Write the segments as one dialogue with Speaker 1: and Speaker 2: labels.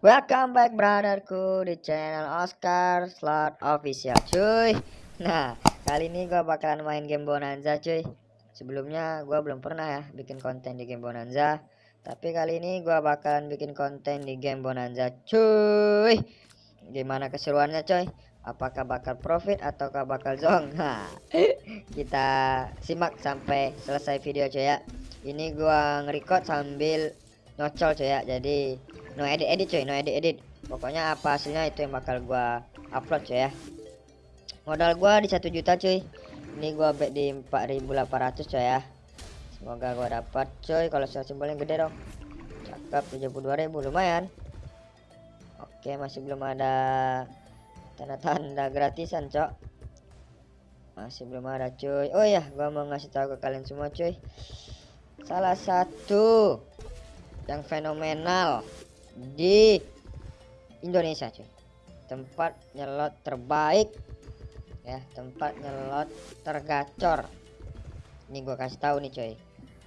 Speaker 1: Welcome back brotherku di channel Oscar Slot Official cuy. Nah kali ini gue bakalan main game Bonanza cuy. Sebelumnya gue belum pernah ya bikin konten di game Bonanza. Tapi kali ini gue bakalan bikin konten di game Bonanza cuy. Gimana keseruannya cuy Apakah bakal profit ataukah bakal zong? Nah kita simak sampai selesai video cuy ya. Ini gue ngerecord sambil nyocol cuy ya. Jadi no edit edit cuy no edit edit. Pokoknya apa hasilnya itu yang bakal gua upload cuy ya. Modal gua di satu juta cuy. Ini gua bet di 4800 cuy ya. Semoga gua dapat cuy. Kalau simbolnya gede dong. Cakep 72.000 lumayan. Oke masih belum ada tanda-tanda gratisan cok. Masih belum ada cuy. Oh ya gua mau ngasih tahu ke kalian semua cuy. Salah satu yang fenomenal di Indonesia cuy. Tempat nyelot terbaik ya. Tempat nyelot tergacor. Ini gua kasih tahu nih cuy.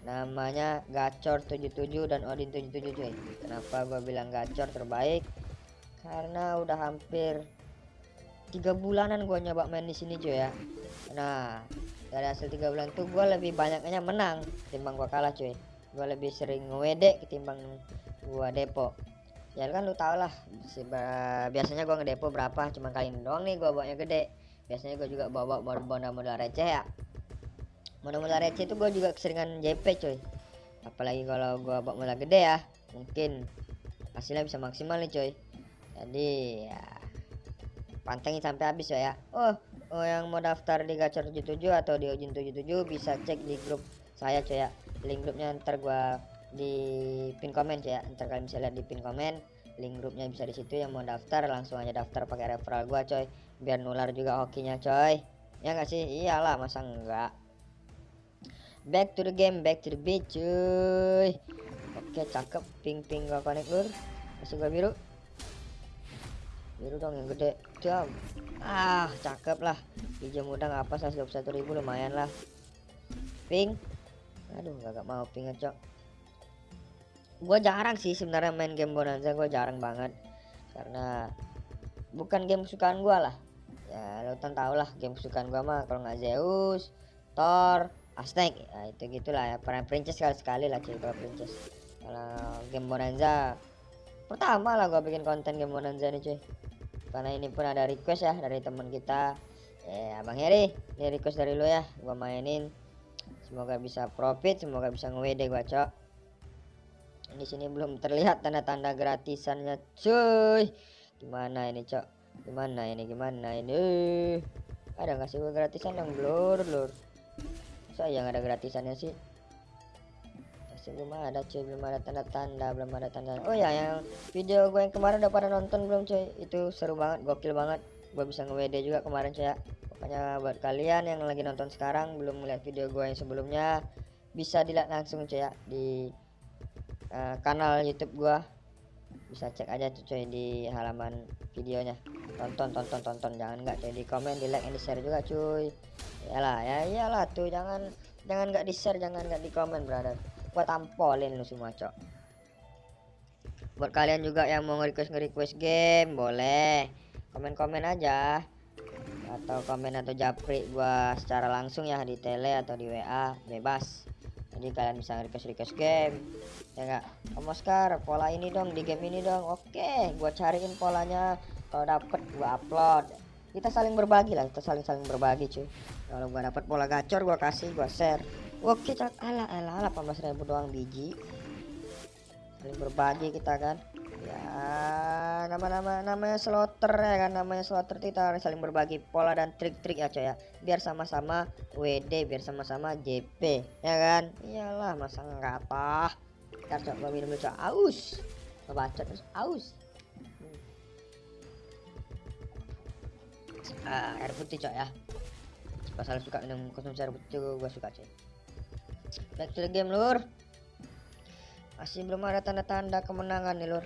Speaker 1: Namanya gacor 77 dan Odin 77 cuy. Kenapa gua bilang gacor terbaik? Karena udah hampir tiga bulanan gua nyoba main di sini cuy ya. Nah dari hasil tiga bulan tuh gua lebih banyaknya menang timbang gua kalah cuy. Gua lebih sering ngewede ketimbang gua depo ya kan lu tau lah biasanya gua ngedepo berapa cuma kali ini doang nih gua bawanya gede. Biasanya gua juga bawa modal-modal receh ya. Modal-modal receh itu gua juga keseringan JP cuy. Apalagi kalau gua bawa modal gede ya mungkin hasilnya bisa maksimal nih cuy. Jadi ya pantengin sampai habis ya oh oh yang mau daftar di gacor 77 atau di ujin 77 bisa cek di grup saya cuy ya. Link grupnya ntar gua di pin komen ya. Ntar kalian bisa lihat di pin komen link grupnya bisa di situ. Yang mau daftar langsung aja daftar pakai referral gua coy. Biar nular juga hokinya coy. Ya nggak sih? Iyalah masa enggak back to the game back to the beat cuy. Oke cakep. Ping ping gak connect lur masih gua biru. Biru dong yang gede. Jam ah cakep lah. Hijau muda nggak apa 121.000 lumayan lah. Ping. Aduh gak, gak mau ping cok gue jarang sih sebenarnya main game Bonanza gue jarang banget. Karena bukan game kesukaan gue lah. Ya lo kan tau lah game kesukaan gue mah kalau nggak Zeus Thor Aztec. Ya itu gitulah ya peran princess sekali sekali lah cuy kalau princess. Kalau game Bonanza pertama lah gue bikin konten game Bonanza nih cuy. Karena ini pun ada request ya dari teman kita. Eh abang Heri ini request dari lo ya gue mainin. Semoga bisa profit semoga bisa nge-WD gue cok di sini belum terlihat tanda-tanda gratisannya cuy. Gimana ini cok? Gimana ini? Gimana ini? Ada nggak sih gratisan yang blur blur saya nggak ada gratisannya sih? Masih belum ada cuy. Belum ada tanda-tanda belum ada tanda. Oh ya yang video gue yang kemarin udah pada nonton belum cuy? Itu seru banget gokil banget. Gue bisa nge-WD juga kemarin cuy ya. Pokoknya buat kalian yang lagi nonton sekarang belum melihat video gue yang sebelumnya bisa dilihat langsung cuy ya di uh, kanal YouTube gua. Bisa cek aja tuh coy di halaman videonya. Tonton tonton tonton. Jangan nggak coy di komen di like dan di share juga cuy. Iyalah ya iyalah tuh. Jangan jangan nggak di share jangan nggak di komen brother. Gua tampolin lu semua cok. Buat kalian juga yang mau nge-request nge-request game boleh. Komen-komen aja. Atau komen atau japri gua secara langsung ya di tele atau di WA bebas jadi kalian bisa request request game ya enggak Om Oscar pola ini dong di game ini dong. Oke gua cariin polanya. Kalau dapet gua upload. Kita saling berbagi lah kita saling saling berbagi cuy. Kalau gua dapet pola gacor gua kasih gua share. Oke cak. Ala ala 18.000 doang biji. Saling berbagi kita kan ya nama-nama namanya slotter ya kan namanya slotter kita harus saling berbagi pola dan trik-trik ya coy ya. Biar sama-sama WD biar sama-sama JP ya kan? Iyalah masa enggak apa ntar coba minum dulu coy aus. Ngebaca terus aus. Hmm. ah, air putih coy ya. Pasal suka minum konsumsi air putih gue suka coy back to the game lur masih belum ada tanda-tanda kemenangan nih lur.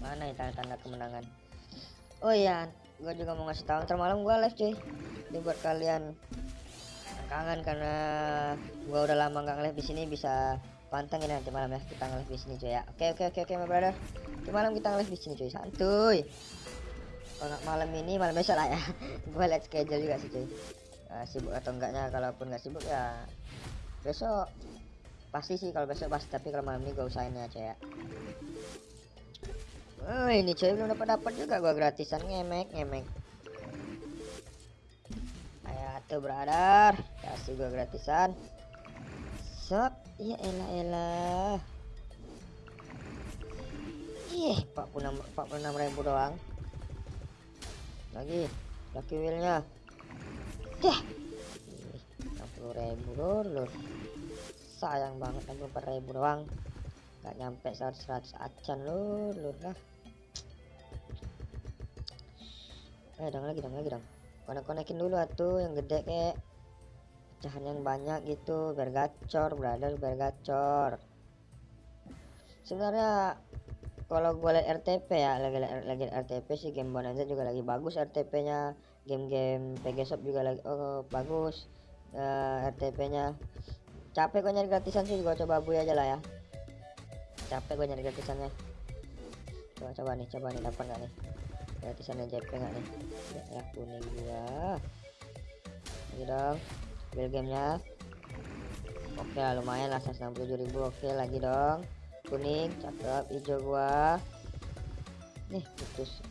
Speaker 1: Mana ya tanda-tanda kemenangan? Oh iya gue juga mau ngasih tahu. Ntar malam gue live cuy. Ini buat kalian kangen karena gue udah lama nggak live di sini bisa pantengin nanti malam ya. Kita nge-live di sini cuy ya. Oke oke oke oke my brother. Nanti malam kita nge-live di sini cuy. Santuy. Kalau malam ini malam besok lah ya. Gue liat schedule juga sih cuy. Uh, sibuk atau enggaknya kalaupun nggak sibuk ya besok pasti sih kalau besok pasti tapi kalau malam ini gue usahain cuy ya Oh ini cuy belum dapat dapat juga gua gratisan ngemek ngemek. Ayo tuh brother, kasih gua gratisan. Sok, ya elah elah. Ih, 46 46 ribu doang. Lagi, lucky wheelnya. Dah. 60 ribu lur. Sayang banget 64 ribu doang. Gak nyampe 100 100 acan lur, lur lah. eh dong lagi dong lagi dong. Konek konekin dulu atuh yang gede kek. Pecahan yang banyak gitu biar gacor brother biar gacor. Sebenarnya kalau gue liat RTP ya lagi lagi RTP sih game Bonanza juga lagi bagus RTP nya game-game PG Shop juga lagi oh bagus uh, eh, RTP nya capek gue nyari gratisan sih gue coba bui aja lah ya. Capek gue nyari gratisannya. Coba coba nih coba nih dapat gak nih? Gratisan JP nggak nih? Ya kuning gua. Lagi dong build gamenya. Oke lah lumayan lah 167.000 oke lagi dong. Kuning cakep hijau gua. Nih putus.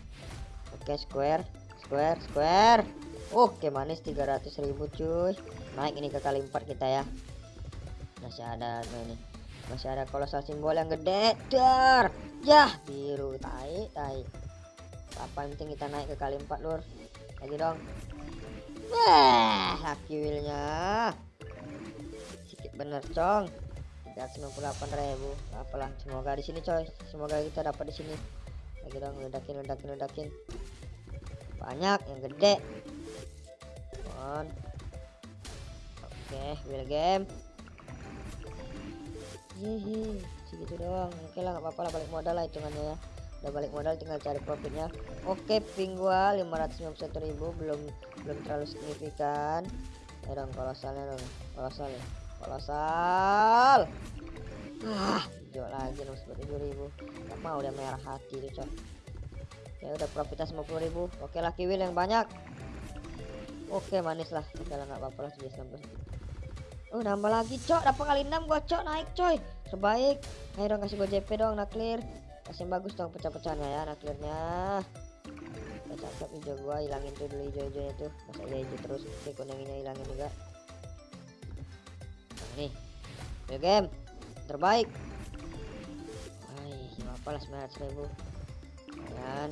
Speaker 1: Oke square square square. Oke manis 300.000 cuy. Naik ini ke kali 4 kita ya masih ada ini masih ada kolosal simbol yang gede dar. Ya biru tai tai. Apa penting kita naik ke kali 4 lur. Lagi dong. Wah wheelnya. Sedikit bener cong. 398 ribu. Apalah semoga di sini coy. Semoga kita dapat di sini. Lagi dong ledakin ledakin ledakin. Banyak yang gede. On oke wheel game hehe segitu doang. Oke lah nggak apa-apa lah balik modal lah hitungannya ya. Udah balik modal tinggal cari profitnya. Oke ping gua ribu belum belum terlalu signifikan. Eh, ya dong kolosalnya dong. Kolosal ya. Kolosal ah jual lagi 97 ribu. Gak mau udah merah hati tuh cok. Ya udah profitnya 50000 oke lah kiwil yang banyak. Oke manis lah. Oke lah nggak apa-apa lah 19 Uh, nambah lagi cok. Dapat kali 6 gua cok. Naik coy. Terbaik ayo dong kasih gua JP dong nah clear. Kasih yang bagus dong pecah-pecahnya ya nah clearnya. Cakep hijau gua hilangin tuh dulu hijau-hijaunya tuh. Masa iya hijau terus oke kuningnya hilangin juga. Nah, nih. Yo game. Terbaik. Hai apa lah 900 ribu. Kan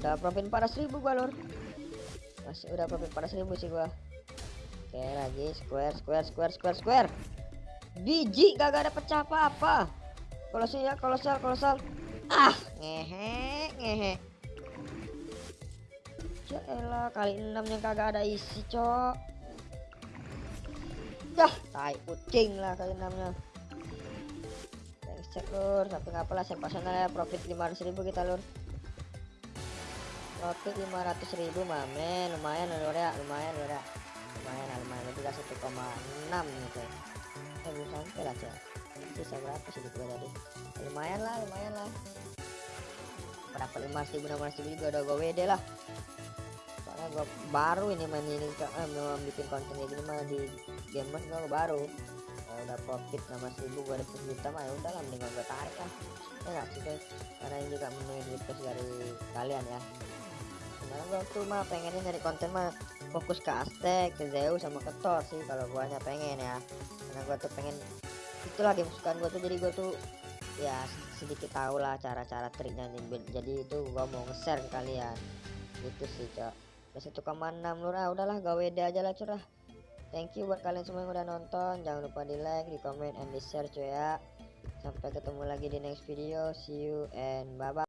Speaker 1: udah profit 400 ribu gua lor masih udah profit 400 ribu sih gua oke lagi. Square square square square square. Biji gak ada pecah apa-apa. Kolosal ya kolosal kolosal. Ah ngehe ngehe. Ya kali enam yang kagak ada isi cok. Dah tai kucing lah kali enamnya. Cek lur. Sampai yang personal ya profit 500 ribu kita lur. Profit 500 ribu mamen. Lumayan lur ya. Lumayan lur ya lebih 1,6 gitu. Eh belum sampai lah cek sisa berapa sih gue tadi. Lumayan lah lumayan lah. Berapa lima ribu enam ribu juga udah gue WD lah. Soalnya gue baru ini main ini eh, memang bikin konten kayak gini mah di game gue baru. Kalau udah profit enam ribu gue dapet juta mah ya udah lah mendingan gue tarik lah. Ya sih guys karena ini juga memenuhi request dari kalian ya. Sebenarnya gue tuh mah pengennya nyari konten mah fokus ke Aztec, ke Zeus sama ke Thor sih kalau gue hanya pengen ya. Karena gue tuh pengen itulah game kesukaan gue tuh jadi gue tuh ya sedikit tahu lah cara-cara triknya jadi itu gue mau nge-share ke kalian. Gitu sih cok. Udah satu koma enam lur. Ah udahlah gawe deh aja lah curah. Thank you buat kalian semua yang udah nonton. Jangan lupa di like di comment and di share cuy ya. Sampai ketemu lagi di next video. See you and bye bye